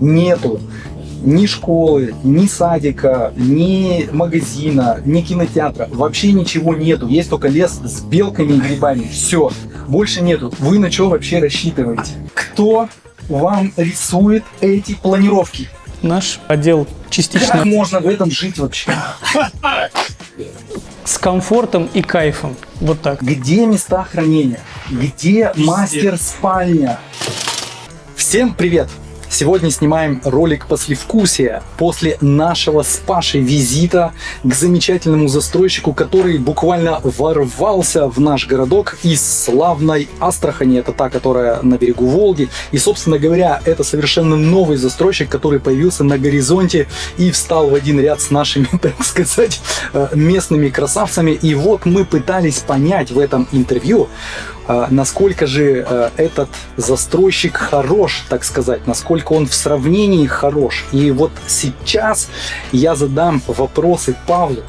нету ни школы, ни садика, ни магазина, ни кинотеатра. Вообще ничего нету. Есть только лес с белками и грибами. Все. Больше нету. Вы на что вообще рассчитываете? Кто вам рисует эти планировки? Наш отдел частично Как можно в этом жить вообще? с комфортом и кайфом. Вот так. Где места хранения? Где мастер спальня? Всем привет! Сегодня снимаем ролик послевкусия после нашего с Пашей визита к замечательному застройщику, который буквально ворвался в наш городок из славной Астрахани. Это та, которая на берегу Волги. И, собственно говоря, это совершенно новый застройщик, который появился на горизонте и встал в один ряд с нашими, так сказать, э, местными красавцами. И вот мы пытались понять в этом интервью, насколько же э, этот застройщик хорош, так сказать, насколько он в сравнении хорош. И вот сейчас я задам вопросы Павлу.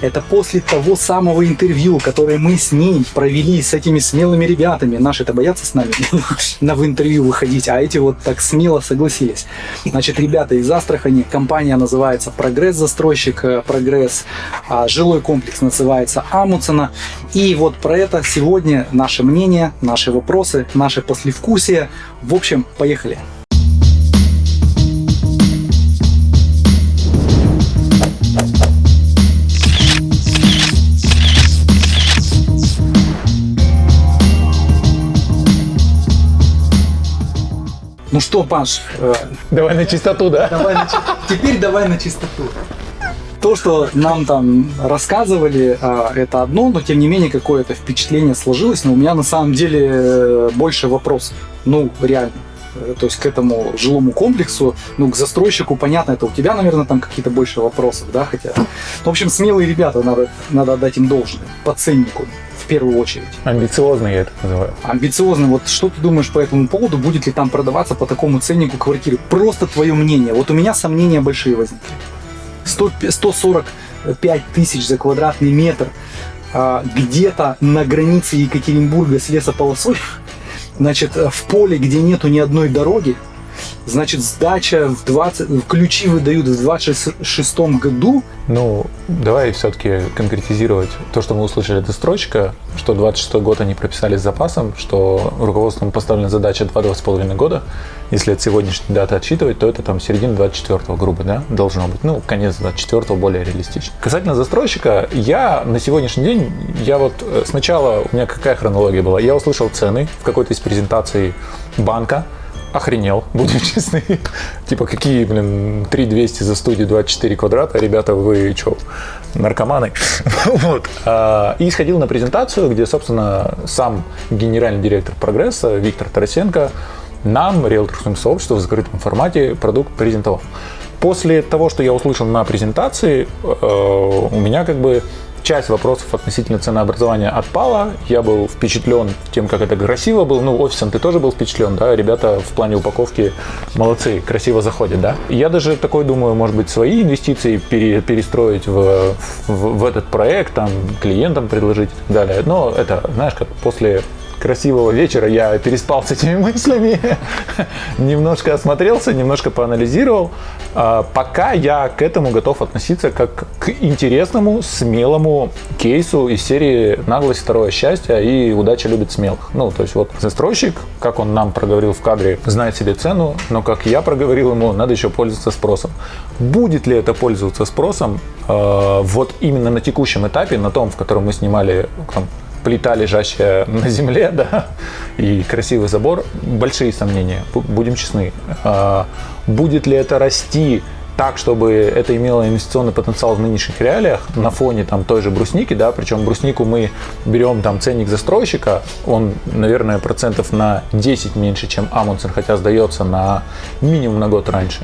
Это после того самого интервью, которое мы с ним провели с этими смелыми ребятами. Наши-то боятся с нами на в интервью выходить, а эти вот так смело согласились. Значит, ребята из Астрахани, компания называется Прогресс Застройщик, э, Прогресс, а жилой комплекс называется Амуцена. И вот про это сегодня наше мнение, наши вопросы, наши послевкусия. В общем, поехали. Ну что, Паш, э, Давай на чистоту, да? давай на теперь давай на чистоту. То, что нам там рассказывали, а, это одно, но тем не менее какое-то впечатление сложилось. Но у меня на самом деле э, больше вопросов. Ну, реально. Э, То есть к этому жилому комплексу, ну, к застройщику, понятно, это у тебя, наверное, там какие-то больше вопросов, да, хотя... Ну, в общем, смелые ребята, надо, надо отдать им должное, по ценнику, в первую очередь. Амбициозно я это называю. Амбициозно. Вот что ты думаешь по этому поводу? Будет ли там продаваться по такому ценнику квартиры? Просто твое мнение. Вот у меня сомнения большие возникли. 100 145 тысяч за квадратный метр а, где-то на границе Екатеринбурга с лесополосой, значит, в поле, где нету ни одной дороги, значит, сдача в 20, ключи выдают в 26 году, Ну, давай все-таки конкретизировать то, что мы услышали от застройщика, что 26 год они прописали с запасом, что руководством поставлена задача 2-2,5 года. Если от сегодняшней даты отсчитывать, то это там середина 24 грубо, да, должно быть. Ну, конец 24 более реалистично. Касательно застройщика, я на сегодняшний день, я вот э, сначала, у меня какая хронология была? Я услышал цены в какой-то из презентаций банка, охренел, будем честны. Типа, какие, блин, 3200 за студию 24 квадрата, ребята, вы что, наркоманы? Вот. А, И сходил на презентацию, где, собственно, сам генеральный директор «Прогресса» Виктор Тарасенко нам, риэлторскому сообществу, в закрытом формате продукт презентовал. После того, что я услышал на презентации, э, у меня как бы часть вопросов относительно ценообразования отпала. Я был впечатлен тем, как это красиво было. Ну, офисом ты тоже был впечатлен, да? Ребята в плане упаковки молодцы, красиво заходят, да? Я даже такой думаю, может быть, свои инвестиции пере- перестроить в, в, в этот проект, там, клиентам предложить и так далее. Но это, знаешь, как после красивого вечера я переспал с этими мыслями, немножко осмотрелся, немножко поанализировал. А, Пока я к этому готов относиться как к интересному, смелому кейсу из серии «Наглость – второе счастье» и «Удача любит смелых». Ну, то есть вот застройщик, как он нам проговорил в кадре, знает себе цену, но как я проговорил ему, надо еще пользоваться спросом. Будет ли это пользоваться спросом э, вот именно на текущем этапе, на том, в котором мы снимали плита, лежащая на земле, да, и красивый забор, большие сомнения, бу- будем честны. А, Будет ли это расти так, чтобы это имело инвестиционный потенциал в нынешних реалиях на фоне там той же брусники, да, причем бруснику мы берем там ценник застройщика, он, наверное, процентов на 10 меньше, чем Амундсен, хотя сдается на минимум на год раньше.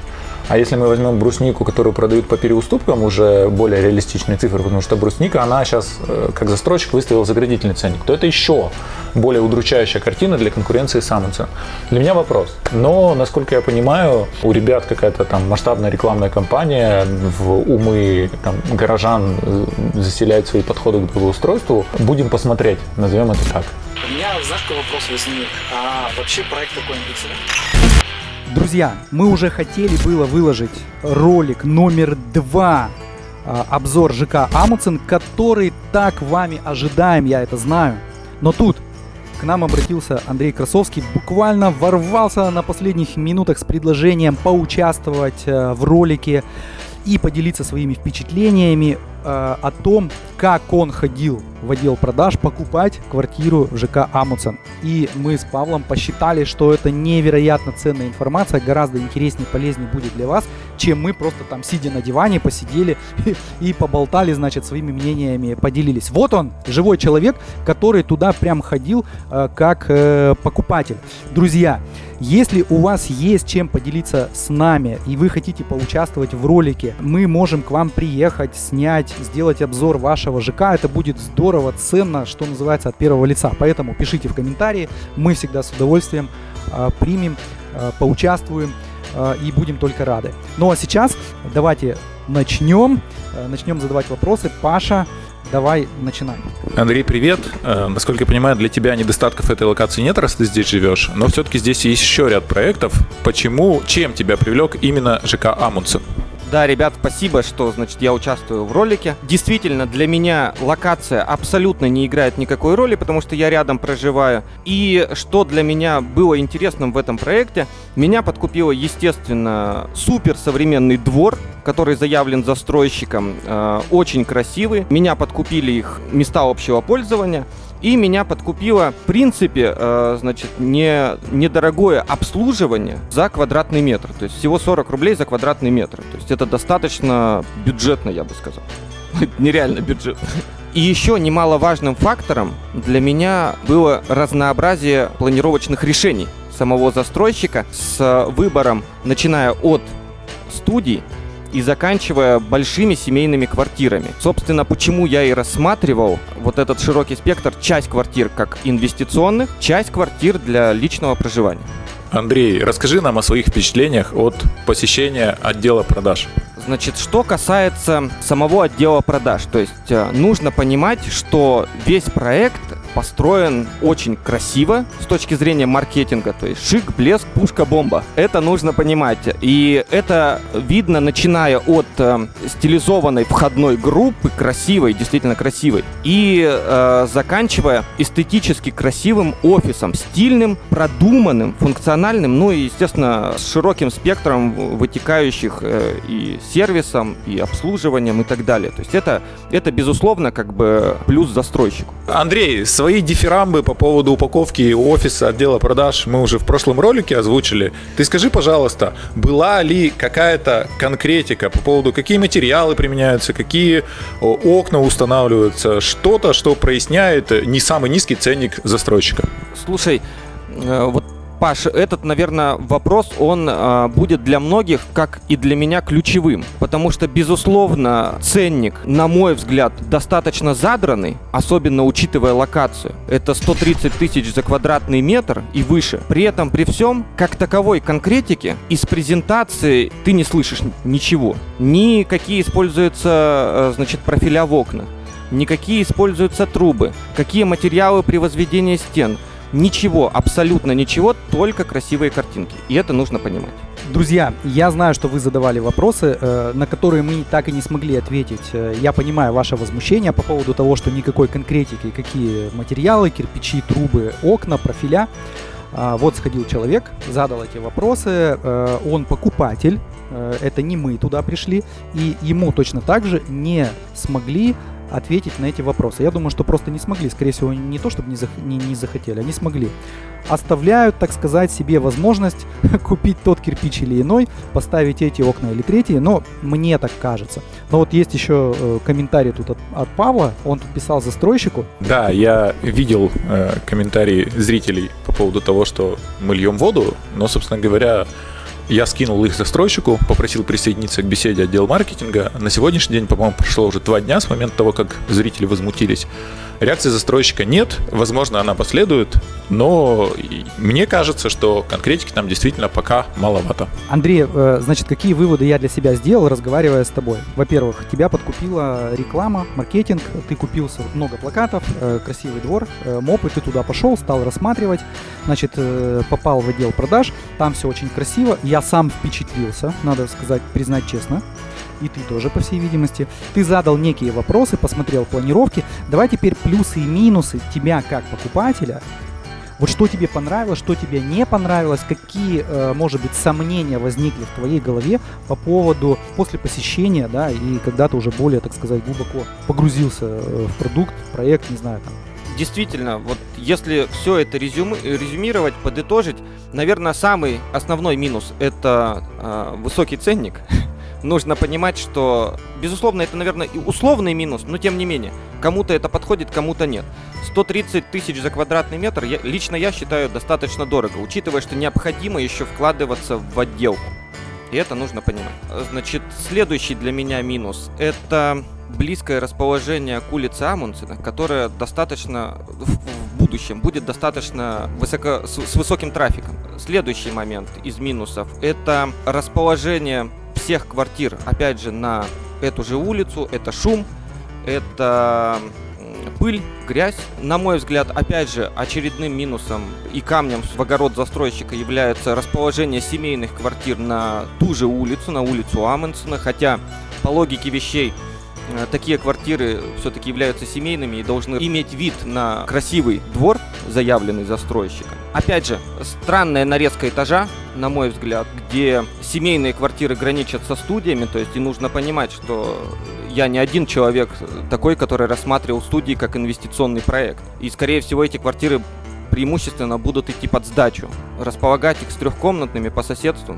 А если мы возьмем бруснику, которую продают по переуступкам, уже более реалистичные цифры, потому что брусника, она сейчас, э, как застройщик, выставил заградительный ценник, то это еще более удручающая картина для конкуренции с Амундсен. Для меня вопрос. Но, насколько я понимаю, у ребят какая-то там масштабная рекламная кампания в умы там, горожан э, заселяет свои подходы к благоустройству. Будем посмотреть, назовем это так. У меня, знаешь, какой вопрос возник? А вообще проект такой амбициозный? Друзья, мы уже хотели было выложить ролик номер два а, обзор ЖК Амуцин, который так вами ожидаем, я это знаю. Но тут к нам обратился Андрей Красовский, буквально ворвался на последних минутах с предложением поучаствовать э, в ролике и поделиться своими впечатлениями э, о том, как он ходил в отдел продаж покупать квартиру в ЖК Амуцен. И мы с Павлом посчитали, что это невероятно ценная информация, гораздо интереснее, полезнее будет для вас, чем мы просто там сидя на диване посидели и, поболтали, значит, своими мнениями поделились. Вот он, живой человек, который туда прям ходил э, как э, покупатель. Друзья, если у вас есть чем поделиться с нами и вы хотите поучаствовать в ролике, мы можем к вам приехать, снять, сделать обзор вашего ЖК. Это будет здорово, ценно, что называется, от первого лица. Поэтому пишите в комментарии, мы всегда с удовольствием э, примем, э, поучаствуем э, и будем только рады. Ну а сейчас давайте начнем, э, начнем задавать вопросы. Паша, Давай, начинаем. Андрей, привет. Насколько я понимаю, для тебя недостатков этой локации нет, раз ты здесь живешь, но все-таки здесь есть еще ряд проектов. Почему, чем тебя привлек именно ЖК Амундсен? Да, ребят, спасибо, что, значит, я участвую в ролике. Действительно, для меня локация абсолютно не играет никакой роли, потому что я рядом проживаю. И что для меня было интересным в этом проекте, меня подкупило, естественно, супер современный двор, который заявлен застройщиком, э, очень красивый. Меня подкупили их места общего пользования. И меня подкупило, в принципе, э, значит, не, недорогое обслуживание за квадратный метр. То есть всего 40 рублей за квадратный метр. То есть это достаточно бюджетно, я бы сказал. Нереально бюджетно. И еще немаловажным фактором для меня было разнообразие планировочных решений самого застройщика с выбором, начиная от студий, и заканчивая большими семейными квартирами. Собственно, почему я и рассматривал вот этот широкий спектр, часть квартир как инвестиционных, часть квартир для личного проживания. Андрей, расскажи нам о своих впечатлениях от посещения отдела продаж. Значит, что касается самого отдела продаж, то есть э, нужно понимать, что весь проект построен очень красиво с точки зрения маркетинга, то есть шик, блеск, пушка, бомба. Это нужно понимать. И это видно, начиная от э, стилизованной входной группы, красивой, действительно красивой, и э, заканчивая эстетически красивым офисом, стильным, продуманным, функциональным, ну и, естественно, с широким спектром вытекающих э, и сервисом, и обслуживанием и так далее. То есть это, это безусловно, как бы плюс застройщику. Андрей, с Свои дифирамбы по поводу упаковки офиса отдела продаж мы уже в прошлом ролике озвучили. Ты скажи, пожалуйста, была ли какая-то конкретика по поводу, какие материалы применяются, какие окна устанавливаются, что-то, что проясняет не самый низкий ценник застройщика? Слушай, э, вот Паш, этот, наверное, вопрос, он э, будет для многих, как и для меня, ключевым. Потому что, безусловно, ценник, на мой взгляд, достаточно задранный, особенно учитывая локацию. Это 130 тысяч за квадратный метр и выше. При этом, при всем, как таковой конкретики, из презентации ты не слышишь ничего. Ни какие используются, э, значит, профиля в окнах, никакие используются трубы, какие материалы при возведении стен – Ничего, абсолютно ничего, только красивые картинки. И это нужно понимать. Друзья, я знаю, что вы задавали вопросы, э, на которые мы так и не смогли ответить. Э, я понимаю ваше возмущение по поводу того, что никакой конкретики, какие материалы, кирпичи, трубы, окна, профиля. А, вот сходил человек, задал эти вопросы, э, он покупатель, это не мы туда пришли, и ему точно так же не смогли ответить на эти вопросы. Я думаю, что просто не смогли. Скорее всего, не то, чтобы не, зах не, не захотели, они смогли. Оставляют, так сказать, себе возможность купить тот кирпич или иной, поставить эти окна или третьи, но мне так кажется. Но вот есть еще э, комментарий тут от, от Павла, он тут писал застройщику. Да, я видел э, комментарии зрителей по поводу того, что мы льем воду, но, собственно говоря, я скинул их застройщику, попросил присоединиться к беседе отдела маркетинга. На сегодняшний день, по-моему, прошло уже два дня с момента того, как зрители возмутились. Реакции застройщика нет, возможно, она последует, но мне кажется, что конкретики там действительно пока маловато. Андрей, э, значит, какие выводы я для себя сделал, разговаривая с тобой? Во-первых, тебя подкупила реклама, маркетинг, ты купился много плакатов, э, красивый двор, э, мопы, ты туда пошел, стал рассматривать, значит, попал в отдел продаж, там все очень красиво, я сам впечатлился, надо сказать, признать честно и ты тоже, по всей видимости. Ты задал некие вопросы, посмотрел планировки. Давай теперь плюсы и минусы тебя как покупателя. Вот что тебе понравилось, что тебе не понравилось, какие, э, может быть, сомнения возникли в твоей голове по поводу после посещения, да, и когда ты уже более, так сказать, глубоко погрузился э, в продукт, проект, не знаю, там, Действительно, вот если все это резюми, резюмировать, подытожить, наверное, самый основной минус это э, высокий ценник. нужно понимать, что, безусловно, это, наверное, и условный минус, но тем не менее, кому-то это подходит, кому-то нет. 130 тысяч за квадратный метр, я, лично я считаю, достаточно дорого, учитывая, что необходимо еще вкладываться в отделку. И это нужно понимать. Значит, следующий для меня минус – это близкое расположение к улице Амундсена, которое достаточно в, будущем будет достаточно высоко, с, с высоким трафиком. Следующий момент из минусов – это расположение всех квартир, опять же, на эту же улицу. Это шум, это пыль, грязь. На мой взгляд, опять же, очередным минусом и камнем в огород застройщика является расположение семейных квартир на ту же улицу, на улицу Амундсена, хотя по логике вещей такие квартиры все-таки являются семейными и должны иметь вид на красивый двор, заявленный застройщиком. Опять же, странная нарезка этажа, на мой взгляд, где семейные квартиры граничат со студиями, то есть и нужно понимать, что я не один человек такой, который рассматривал студии как инвестиционный проект. И, скорее всего, эти квартиры преимущественно будут идти под сдачу. Располагать их с трехкомнатными по соседству,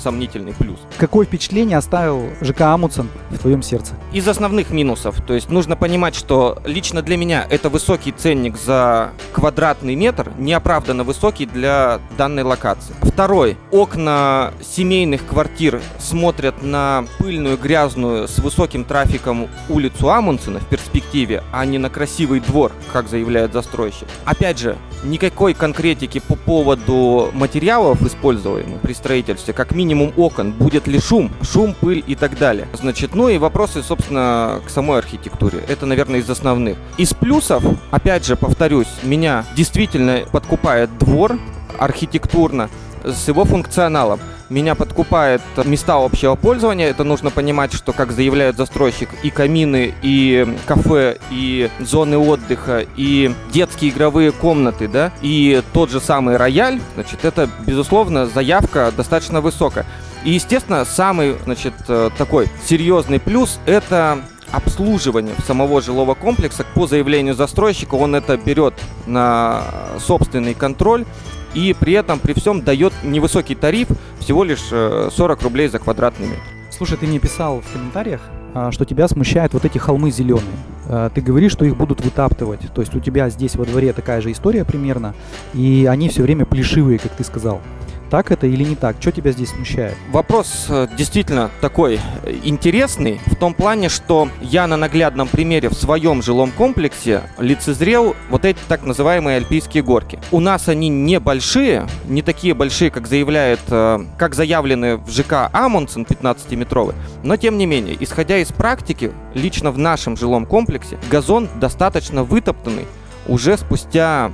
сомнительный плюс. Какое впечатление оставил ЖК Амундсен в твоем сердце? Из основных минусов, то есть нужно понимать, что лично для меня это высокий ценник за квадратный метр, неоправданно высокий для данной локации. Второй. Окна семейных квартир смотрят на пыльную, грязную, с высоким трафиком улицу Амундсена в перспективе, а не на красивый двор, как заявляет застройщик. Опять же, никакой конкретики по поводу материалов, используемых при строительстве, как минимум минимум окон, будет ли шум, шум, пыль и так далее. Значит, ну и вопросы, собственно, к самой архитектуре. Это, наверное, из основных. Из плюсов, опять же, повторюсь, меня действительно подкупает двор архитектурно с его функционалом меня подкупает места общего пользования. Это нужно понимать, что, как заявляет застройщик, и камины, и кафе, и зоны отдыха, и детские игровые комнаты, да, и тот же самый рояль, значит, это, безусловно, заявка достаточно высокая. И, естественно, самый, значит, э, такой серьезный плюс – это обслуживание самого жилого комплекса по заявлению застройщика. Он это берет на собственный контроль и при этом, при всем дает невысокий тариф, всего лишь 40 э, рублей за квадратный метр. Слушай, ты мне писал в комментариях, а, что тебя смущают вот эти холмы зеленые. А, ты говоришь, что их будут вытаптывать. То есть у тебя здесь во дворе такая же история примерно, и они все время плешивые, как ты сказал. Так это или не так? Что тебя здесь смущает? Вопрос э, действительно такой э, интересный в том плане, что я на наглядном примере в своем жилом комплексе лицезрел вот эти так называемые альпийские горки. У нас они небольшие, не такие большие, как заявляет, э, как заявлены в ЖК Амундсен 15-метровый, но тем не менее, исходя из практики, лично в нашем жилом комплексе газон достаточно вытоптанный уже спустя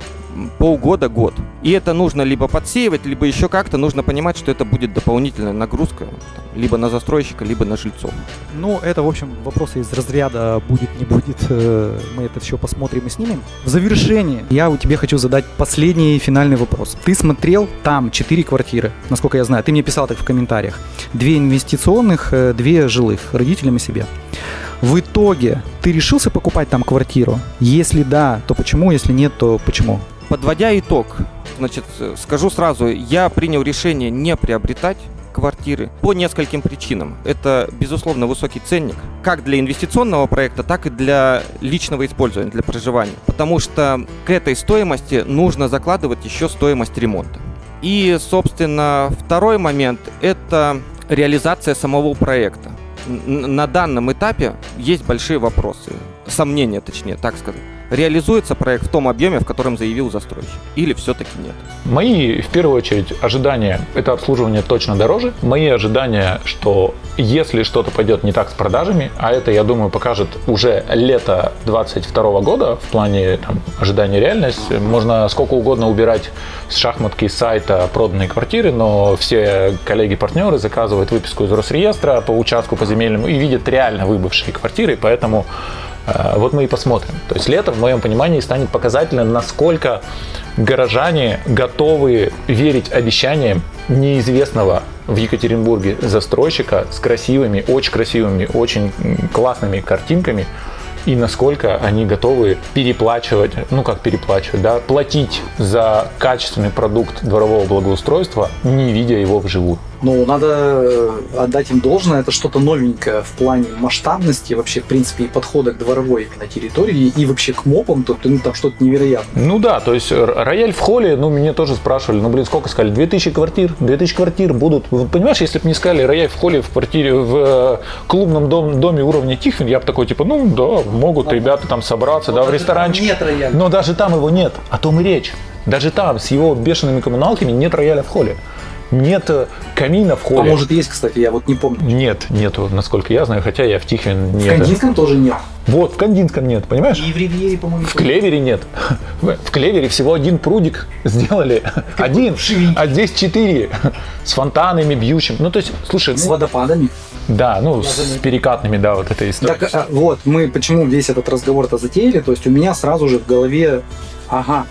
полгода-год. И это нужно либо подсеивать, либо еще как-то нужно понимать, что это будет дополнительная нагрузка либо на застройщика, либо на жильцов. Ну, это, в общем, вопросы из разряда будет, не будет. Э, мы это все посмотрим и снимем. В завершение я у тебя хочу задать последний финальный вопрос. Ты смотрел там 4 квартиры, насколько я знаю. Ты мне писал так в комментариях. Две инвестиционных, э, две жилых, родителям и себе. В итоге ты решился покупать там квартиру? Если да, то почему? Если нет, то почему? Подводя итог, значит, скажу сразу, я принял решение не приобретать квартиры по нескольким причинам. Это, безусловно, высокий ценник, как для инвестиционного проекта, так и для личного использования, для проживания. Потому что к этой стоимости нужно закладывать еще стоимость ремонта. И, собственно, второй момент – это реализация самого проекта. На данном этапе есть большие вопросы, сомнения, точнее, так сказать. Реализуется проект в том объеме, в котором заявил застройщик? Или все-таки нет? Мои, в первую очередь, ожидания – это обслуживание точно дороже. Мои ожидания, что если что-то пойдет не так с продажами, а это, я думаю, покажет уже лето 22 года в плане там, ожидания реальность, можно сколько угодно убирать с шахматки сайта проданные квартиры, но все коллеги-партнеры заказывают выписку из Росреестра по участку, по земельному и видят реально выбывшие квартиры, поэтому вот мы и посмотрим. То есть лето, в моем понимании, станет показательным, насколько горожане готовы верить обещаниям неизвестного в Екатеринбурге застройщика с красивыми, очень красивыми, очень классными картинками, и насколько они готовы переплачивать, ну как переплачивать, да, платить за качественный продукт дворового благоустройства, не видя его вживую. Ну, надо э, отдать им должное, это что-то новенькое в плане масштабности, вообще, в принципе, и подхода к дворовой на территории, и вообще к мопам, то ну, там что-то невероятное. Ну да, то есть рояль в холле, ну, мне тоже спрашивали, ну, блин, сколько сказали? 2000 квартир, 2000 квартир будут. Понимаешь, если бы мне сказали рояль в холле в квартире, в э, клубном дом, доме уровня Тихвин, я бы такой, типа, ну, да, могут ребята там собраться, Но да, в ресторанчик. Нет рояля. Но даже там его нет, о том и речь. Даже там с его бешеными коммуналками нет рояля в холле. Нет э, камина в А холле. может есть, кстати, я вот не помню. Нет, нету, насколько я знаю, хотя я в Тихвин В не... Кандинском тоже нет. Вот, в Кандинском нет, понимаешь? И в Ривьере, по-моему, В Клевере нет. В Клевере всего один прудик сделали. Один. А здесь четыре. С фонтанами, бьющим. Ну, то есть, слушай, с ну, водопадами. да, ну, с перекатными, да, вот эта история. Так, а, вот, мы почему весь этот разговор-то затеяли, то есть у меня сразу же в голове, ага,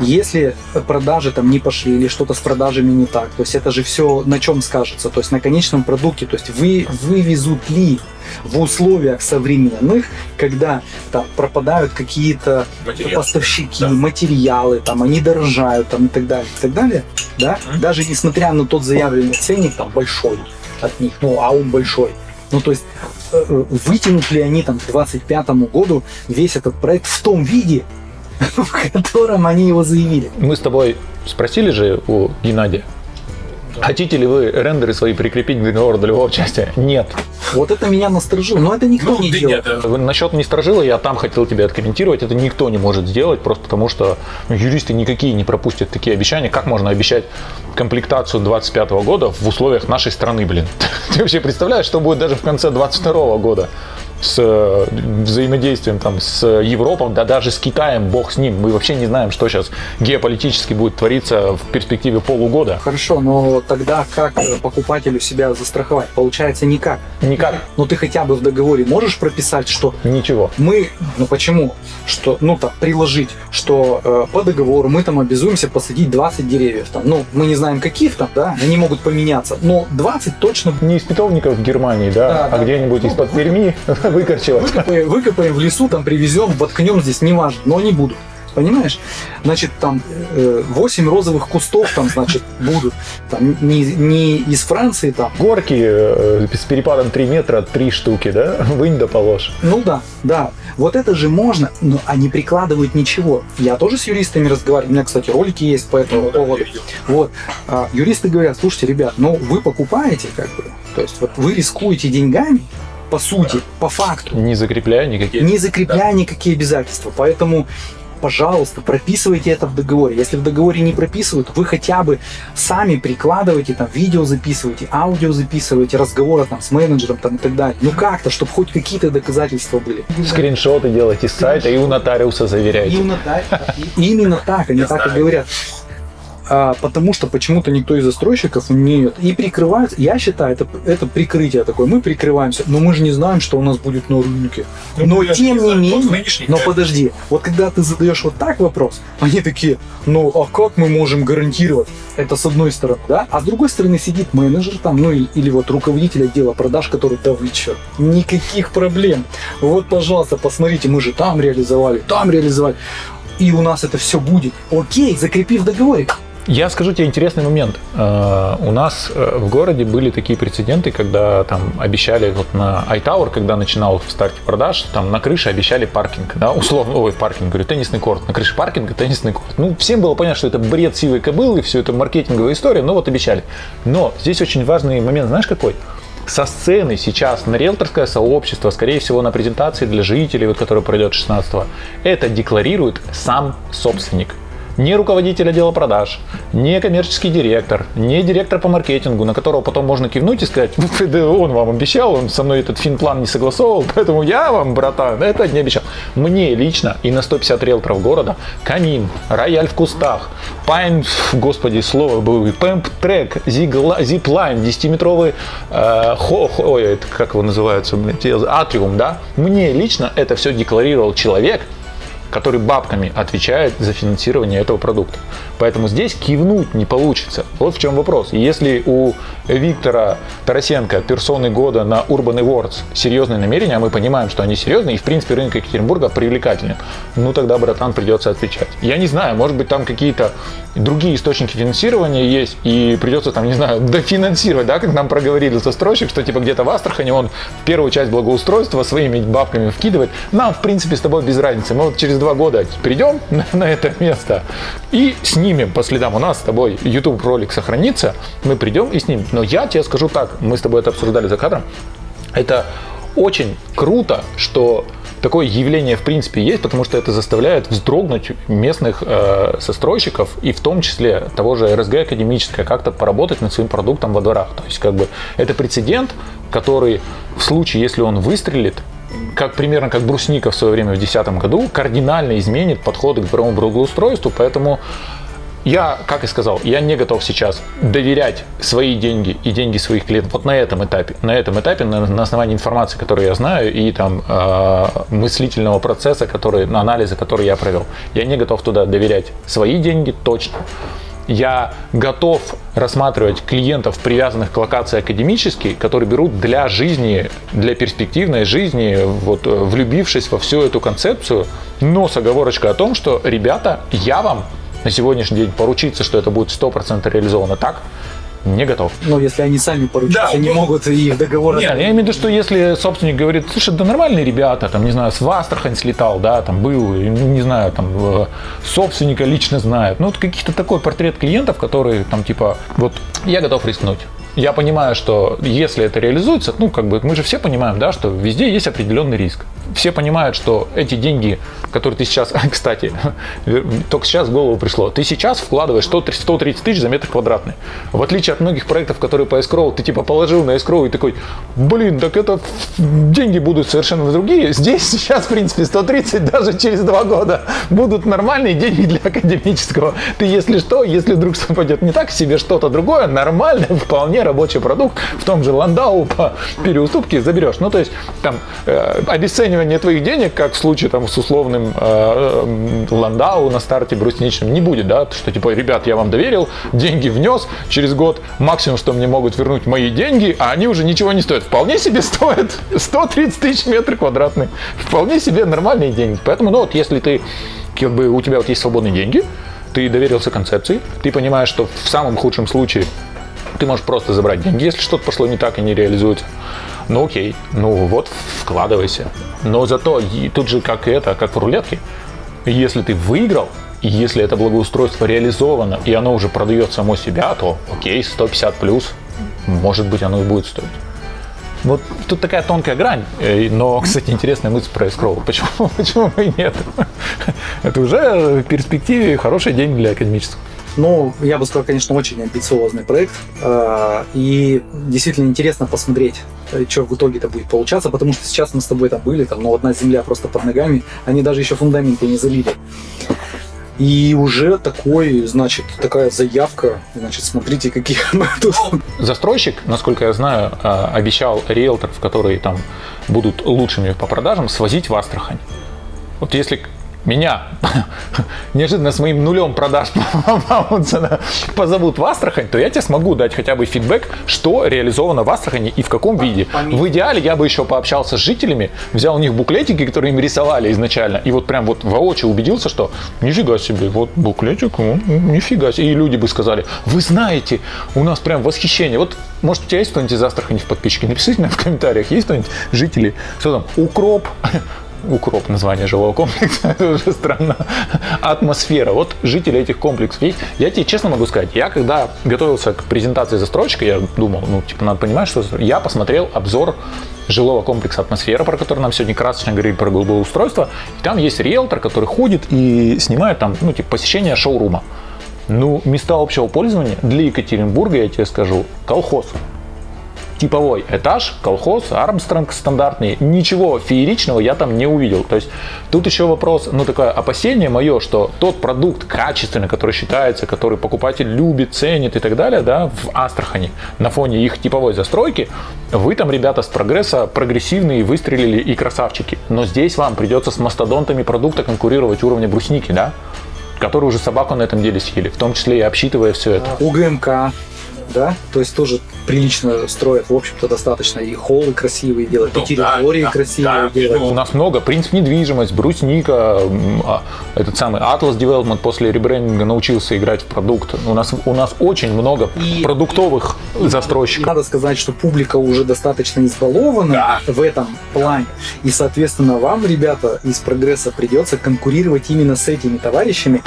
если продажи там не пошли или что-то с продажами не так, то есть это же все на чем скажется, то есть на конечном продукте, то есть вы вывезут ли в условиях современных, когда там пропадают какие-то поставщики, материалы, там они дорожают, там и так далее, и так далее, да, даже несмотря на тот заявленный ценник там большой от них, ну а он большой, ну то есть э, э, вытянут ли они там к 25 году весь этот проект в том виде, в котором они его заявили. Мы с тобой спросили же у Геннадия, хотите ли вы рендеры свои прикрепить к договору долевого участия? Нет. Вот это меня насторожило, но это никто Ну, не да делает. нет, Насчет не сторожила, я там хотел тебе откомментировать, это никто не может сделать, просто потому что ну, юристы никакие не пропустят такие обещания. Как можно обещать комплектацию 25 года в условиях нашей страны, блин? Ты вообще представляешь, что будет даже в конце 22 года? С э, взаимодействием там с Европой, да даже с Китаем, бог с ним. Мы вообще не знаем, что сейчас геополитически будет твориться в перспективе полугода. Хорошо, но тогда как э, покупателю себя застраховать? Получается никак. Никак. Но ты хотя бы в договоре можешь прописать, что Ничего. мы, ну почему, что, ну так, приложить, что э, по договору мы там обязуемся посадить 20 деревьев, там, ну, мы не знаем каких там, да, они могут поменяться, но 20 точно Не из питомников в Германии, да, Да, а да. где-нибудь из-под Перми выкорчевать. выкопаем, выкопаем в лесу, там привезем, воткнем здесь, неважно, но они будут. Понимаешь? Значит, там э, 8 розовых кустов там, значит, будут. Там не, не из Франции там. Горки э, с перепадом 3 метра, 3 штуки, да? Вынь да положь. Ну да, да. Вот это же можно, но они прикладывают ничего. Я тоже с юристами разговариваю. У меня, кстати, ролики есть по этому поводу. Вот. А, юристы говорят, слушайте, ребят, ну вы покупаете, как бы, то есть вот вы рискуете деньгами, по сути, по факту. Не закрепляя никакие. не закрепляя никакие обязательства. Поэтому, пожалуйста, прописывайте это в договоре. Если в договоре не прописывают, вы хотя бы сами прикладывайте, там, видео записывайте, аудио записывайте, разговоры там с менеджером там, и так далее. Ну как-то, чтобы хоть какие-то доказательства были. Скриншоты делайте с сайта и у нотариуса заверяйте. Именно так. И Именно так, они так и говорят. А, потому что почему-то никто из застройщиков не и прикрывается. Я считаю, это, это прикрытие такое. Мы прикрываемся, но мы же не знаем, что у нас будет на рынке. Ну, но я тем не не менее, нынешний но подожди, вот когда ты задаешь вот так вопрос, они такие, ну а как мы можем гарантировать? Это с одной стороны, да? А с другой стороны сидит менеджер там, ну и- или вот руководитель отдела продаж, который, да вы чё, никаких проблем. Вот, пожалуйста, посмотрите, мы же там реализовали, там реализовали. И у нас это все будет. Окей, закрепи в договоре. Я скажу тебе интересный момент. Э, У нас э, в городе были такие прецеденты, когда там обещали вот на iTower, когда начинал в старте продаж, там на крыше обещали паркинг, да, условно, ой, паркинг, говорю, теннисный корт, на крыше паркинга теннисный корт. Ну, всем было понятно, что это бред сивой кобылы, все это маркетинговая история, но вот обещали. Но здесь очень важный момент, знаешь какой? со сцены сейчас на риэлторское сообщество, скорее всего, на презентации для жителей, вот, которая пройдет 16 это декларирует сам собственник не руководитель отдела продаж, не коммерческий директор, не директор по маркетингу, на которого потом можно кивнуть и сказать, да он вам обещал, он со мной этот финплан не согласовывал, поэтому я вам, братан, это не обещал. Мне лично и на 150 риэлторов города Камин, Рояль в кустах, Пайн, господи, слово было, Пэмп Трек, Зиплайн, 10-метровый, э, хо, хо, ой, это как его называется, Атриум, да? Мне лично это все декларировал человек, который бабками отвечает за финансирование этого продукта. Поэтому здесь кивнуть не получится. Вот в чем вопрос. Если у Виктора Тарасенко персоны года на Urban Awards серьезные намерения, а мы понимаем, что они серьезные, и в принципе рынок Екатеринбурга привлекательный, ну тогда, братан, придется отвечать. Я не знаю, может быть там какие-то другие источники финансирования есть, и придется там, не знаю, дофинансировать, да, как нам проговорили застройщик, что типа где-то в Астрахани он первую часть благоустройства своими бабками вкидывает. Нам, в принципе, с тобой без разницы. Мы вот через два года придем на, на это место и снимем по следам. У нас с тобой YouTube ролик сохранится, мы придем и снимем. Но я тебе скажу так, мы с тобой это обсуждали за кадром, это очень круто, что такое явление в принципе есть, потому что это заставляет вздрогнуть местных э, застройщиков и в том числе того же РСГ академическое как-то поработать над своим продуктом во дворах. То есть как бы это прецедент, который в случае, если он выстрелит, как примерно как брусника в свое время в 2010 году, кардинально изменит подходы к дворовому благоустройству, поэтому я, как и сказал, я не готов сейчас доверять свои деньги и деньги своих клиентов вот на этом этапе. На этом этапе, на, на основании информации, которую я знаю, и там э, мыслительного процесса, который, анализа, который я провел. Я не готов туда доверять свои деньги точно. Я готов рассматривать клиентов, привязанных к локации академически, которые берут для жизни, для перспективной жизни, вот, влюбившись во всю эту концепцию, но с оговорочкой о том, что, ребята, я вам на сегодняшний день поручиться, что это будет 100% реализовано так, не готов. Ну, если они сами поручиться да, не могут, и их договор... Нет, я имею в виду, что если собственник говорит, слушай, да нормальные ребята, там, не знаю, с Астрахань слетал, да, там был, не знаю, там, э, собственника лично знает. Ну, вот каких-то такой портрет клиентов, которые там, типа, вот, я готов рискнуть. Я понимаю, что если это реализуется, ну, как бы, мы же все понимаем, да, что везде есть определенный риск все понимают, что эти деньги, которые ты сейчас, кстати, только сейчас в голову пришло, ты сейчас вкладываешь 130 тысяч за метр квадратный. В отличие от многих проектов, которые по escrow, ты типа положил на escrow и такой, блин, так это деньги будут совершенно другие. Здесь сейчас, в принципе, 130 даже через два года будут нормальные деньги для академического. Ты, если что, если вдруг что пойдет не так, себе что-то другое, нормальный, вполне рабочий продукт в том же Ландау по переуступке заберешь. Ну, то есть, там, э, обесценивание твоих денег, как в случае там, с условным э, э, Ландау на старте брусничным, не будет, да, что типа, ребят, я вам доверил, деньги внес, через год максимум, что мне могут вернуть мои деньги, а они уже ничего не стоят. Вполне себе стоят 130 тысяч метров квадратных. Вполне себе нормальные деньги. Поэтому, ну вот, если ты, как бы, у тебя вот есть свободные деньги, ты доверился концепции, ты понимаешь, что в самом худшем случае ты можешь просто забрать деньги, если что-то пошло не так и не реализуется. Ну окей, ну вот вкладывайся. Но зато тут же как это, как в рулетке. Если ты выиграл, и если это благоустройство реализовано, и оно уже продает само себя, то окей, 150 плюс, может быть, оно и будет стоить. Вот тут такая тонкая грань, э, но, кстати, интересная мысль про эскроу. Почему, почему и нет? Это уже в перспективе хороший день для академического. Ну, я бы сказал, конечно, очень амбициозный проект. А, и действительно интересно посмотреть, э, что в итоге-то будет получаться, потому что сейчас мы с тобой там были, там, ну, одна земля просто под ногами, они даже еще фундаменты не залили. И уже такой, значит, такая заявка, значит, смотрите, какие мы тут. Застройщик, насколько я знаю, а, обещал риэлторов, которые там будут лучшими по продажам, свозить в Астрахань. Вот если меня неожиданно с моим нулем продаж позовут в Астрахань, то я тебе смогу дать хотя бы фидбэк, что реализовано в Астрахани и в каком виде. В идеале я бы еще пообщался с жителями, взял у них буклетики, которые им рисовали изначально, и вот прям вот воочию убедился, что нифига себе, вот буклетик, ну, нифига себе. И люди бы сказали, вы знаете, у нас прям восхищение. Вот, может, у тебя есть кто-нибудь из Астрахани в подписчике? Напишите мне в комментариях, есть кто-нибудь жители, что там, укроп, укроп название жилого комплекса, это уже странно. Атмосфера. Вот жители этих комплексов есть. Я тебе честно могу сказать, я когда готовился к презентации застройщика, я думал, ну, типа, надо понимать, что я посмотрел обзор жилого комплекса «Атмосфера», про который нам сегодня красочно говорили про устройство. И там есть риэлтор, который ходит и снимает там, ну, типа, посещение шоурума. Ну, места общего пользования для Екатеринбурга, я тебе скажу, колхоз типовой этаж, колхоз, Армстронг стандартный. Ничего фееричного я там не увидел. То есть тут еще вопрос, ну такое опасение мое, что тот продукт качественный, который считается, который покупатель любит, ценит и так далее, да, в Астрахани на фоне их типовой застройки, вы там, ребята, с прогресса прогрессивные выстрелили и красавчики. Но здесь вам придется с мастодонтами продукта конкурировать уровня брусники, да? которые уже собаку на этом деле съели, в том числе и обсчитывая все это. УГМК, да, то есть тоже прилично строят, в общем-то, достаточно и холлы красивые делают, и территории да, красивые да, делают. У нас много, принцип недвижимость, брусника, а, этот самый Atlas Development после ребрендинга научился играть в продукт. У нас, у нас очень много и, продуктовых и, застройщиков. Надо сказать, что публика уже достаточно избалована да. в этом плане, и, соответственно, вам, ребята, из прогресса придется конкурировать именно с этими товарищами.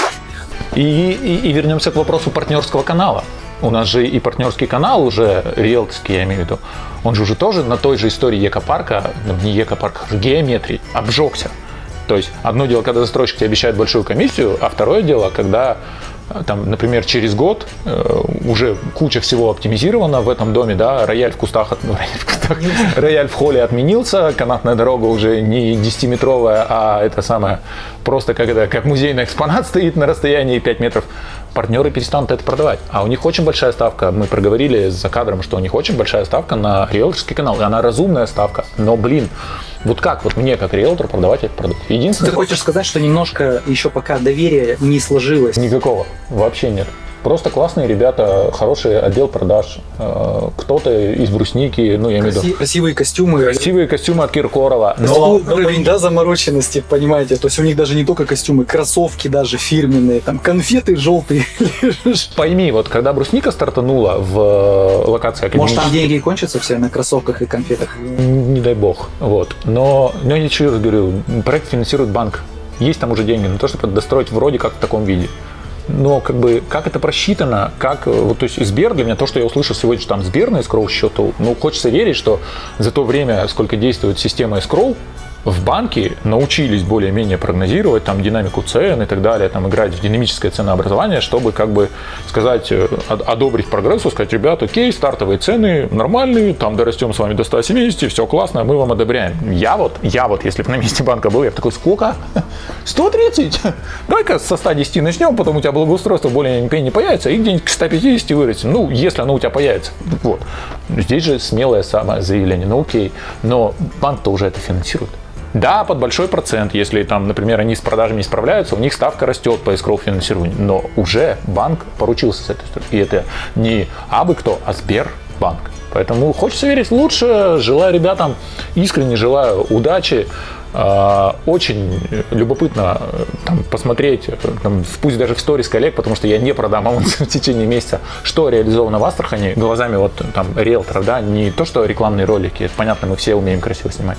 И, и, и вернемся к вопросу партнерского канала. У нас же и партнерский канал уже, риэлторский, я имею в виду, он же уже тоже на той же истории Екопарка, ну, не Екопарка, геометрии, обжегся. То есть одно дело, когда застройщик тебе обещает большую комиссию, а второе дело, когда там, например, через год э, уже куча всего оптимизировано в этом доме, да, рояль в кустах, ну, рояль в кустах, рояль в холле отменился, канатная дорога уже не 10-метровая, а это самое, просто как, это, как музейный экспонат стоит на расстоянии 5 метров, партнеры перестанут это продавать. А у них очень большая ставка, мы проговорили за кадром, что у них очень большая ставка на риэлторский канал, и она разумная ставка, но, блин, вот как вот мне, как риэлтор, продавать этот продукт? Единственное... Ты хочешь сказать, что немножко еще пока доверие не сложилось? Никакого. Вообще нет. Просто классные ребята, хороший отдел продаж. Э, кто-то из брусники, ну я имею в виду... Красивые костюмы. Красивые костюмы от Киркорова. Но, но уровень, да, замороченности, понимаете? То есть у них даже не только костюмы, кроссовки даже фирменные, там конфеты желтые. Пойми, вот когда брусника стартанула в э, локации Может там деньги кончатся все на кроссовках и конфетах? Не дай бог. Вот. Но, но я еще раз говорю, проект финансирует банк. Есть там уже деньги на то, чтобы достроить вроде как в таком виде но как бы как это просчитано, как вот то есть Сбер для меня то, что я услышал сегодня, что там Сбер на escrow счету, ну хочется верить, что за то время, сколько действует система escrow, в банке научились более-менее прогнозировать там динамику цен и так далее, там играть в динамическое ценообразование, чтобы как бы сказать, э, одобрить прогрессу, сказать, ребят, окей, стартовые цены нормальные, там дорастем с вами до 170, все классно, мы вам одобряем. Я вот, я вот, если бы на месте банка был, я бы такой, сколько? 130? Давай-ка со 110 начнем, потом у тебя благоустройство более-менее не появится, и где-нибудь к 150 вырастем. Ну, если оно у тебя появится. Вот. Здесь же смелое самое заявление, ну окей, но банк-то уже это финансирует. Да, под большой процент, если там, например, они с продажами не справляются, у них ставка растет по escrow финансированию, но уже банк поручился с этой. И это не абы кто, а Сбербанк. Поэтому хочется верить лучше, желаю ребятам, искренне желаю удачи, а, очень любопытно э, там, посмотреть, э, там, пусть даже в сторис коллег, потому что я не продам анонсы в течение месяца, что реализовано в Астрахани глазами вот там риэлторов, да, не то, что рекламные ролики, понятно, мы все умеем красиво снимать.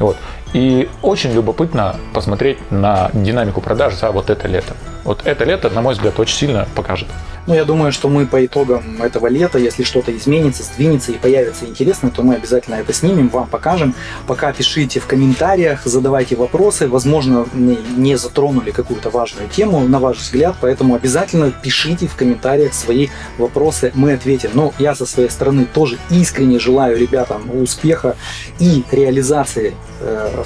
Вот. И очень любопытно посмотреть на динамику продаж за вот это лето. Вот это лето, на мой взгляд, очень сильно покажет. Ну, я думаю, что мы по итогам этого лета, если что-то изменится, сдвинется и появится интересно, то мы обязательно это снимем, вам покажем. Пока пишите в комментариях, задавайте вопросы. Возможно, не затронули какую-то важную тему, на ваш взгляд, поэтому обязательно пишите в комментариях свои вопросы, мы ответим. Но я со своей стороны тоже искренне желаю ребятам успеха и реализации э,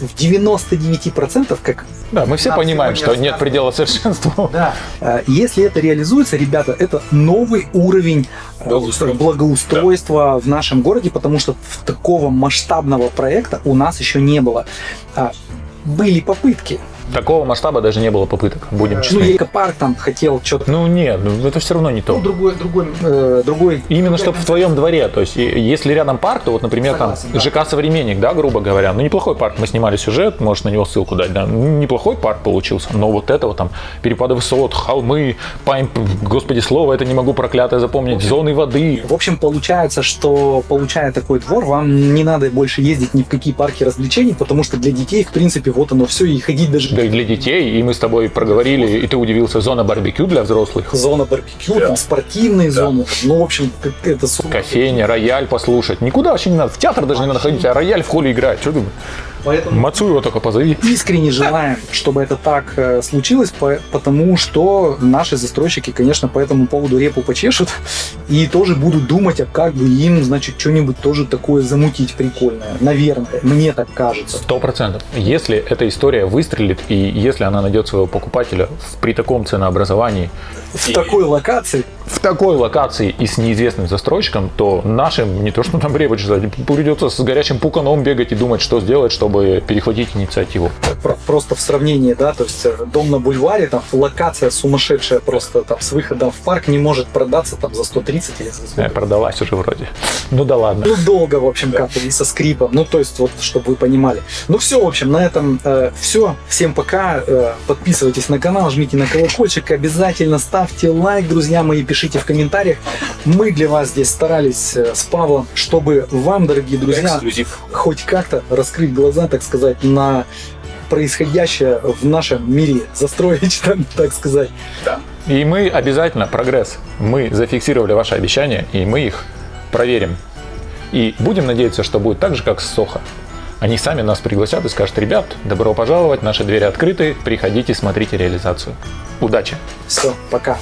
в 99% как... Да, мы все понимаем, что нет предела совершенству. Да. Э, если это реализуется, ребята, это новый уровень э, благоустройства, благоустройства да. в нашем городе, потому что такого масштабного проекта у нас еще не было. А, были попытки, Такого масштаба даже не было попыток, будем Ну, честны. я парк там хотел что-то. Ну нет, ну, это все равно не то. Ну, другой, другой, э, другой. Именно чтобы в твоем дворе, то есть если рядом парк, то вот, например, Согласен, да. там ЖК «Современник», да, грубо говоря, ну неплохой парк, мы снимали сюжет, можешь на него ссылку дать, да, Ну, неплохой парк получился, но вот этого там, перепады высот, холмы, пайн, господи, слово это не могу проклятое запомнить, зоны воды, В общем, получается, что получая такой двор, вам не надо больше ездить ни в какие парки развлечений, потому что для детей, в принципе, вот оно все, и ходить даже да и для детей, и мы с тобой проговорили, и ты удивился, зона барбекю для взрослых, зона барбекю, там спортивные зоны. Ну, в общем, как это кофейня, рояль послушать, никуда вообще не надо, в театр даже не надо ходить, а рояль в холле играть, что ты, Поэтому Мацуева только позови. искренне желаем, чтобы это так э, случилось, по- потому что наши застройщики, конечно, по этому поводу репу почешут и тоже будут думать, а как бы им, значит, что-нибудь тоже такое замутить прикольное. Наверное, мне так кажется. Сто процентов. Если эта история выстрелит, и если она найдет своего покупателя при таком ценообразовании, В такой локации в такой локации и с неизвестным застройщиком, то нашим, не то что там репу чесать, придется с горячим пуканом бегать и думать, что сделать, чтобы перехватить инициативу. Про- просто в сравнении, да, то есть э, дом на бульваре, там локация сумасшедшая просто там с выходом в парк не может продаться там за 130 или за Э, 100. Продалась уже вроде. Ну да ладно. Ну, долго, в общем, как-то, и со скрипом. Ну, то есть, вот, чтобы вы понимали. Ну, все, в общем, на этом все. Всем пока. Э, подписывайтесь на канал, жмите на колокольчик. Обязательно ставьте лайк, друзья мои, пишите в комментариях. Мы для вас здесь старались э, с Павлом, чтобы вам, дорогие друзья, Эксклюзив. хоть как-то раскрыть глаза, так сказать, на происходящее в нашем мире застроечном, так сказать. И мы обязательно, прогресс, мы зафиксировали ваши обещания, и мы их проверим. И будем надеяться, что будет так же, как с Сохо. Они сами нас пригласят и скажут, ребят, добро пожаловать, наши двери открыты, приходите, смотрите реализацию. Удачи! Все, пока.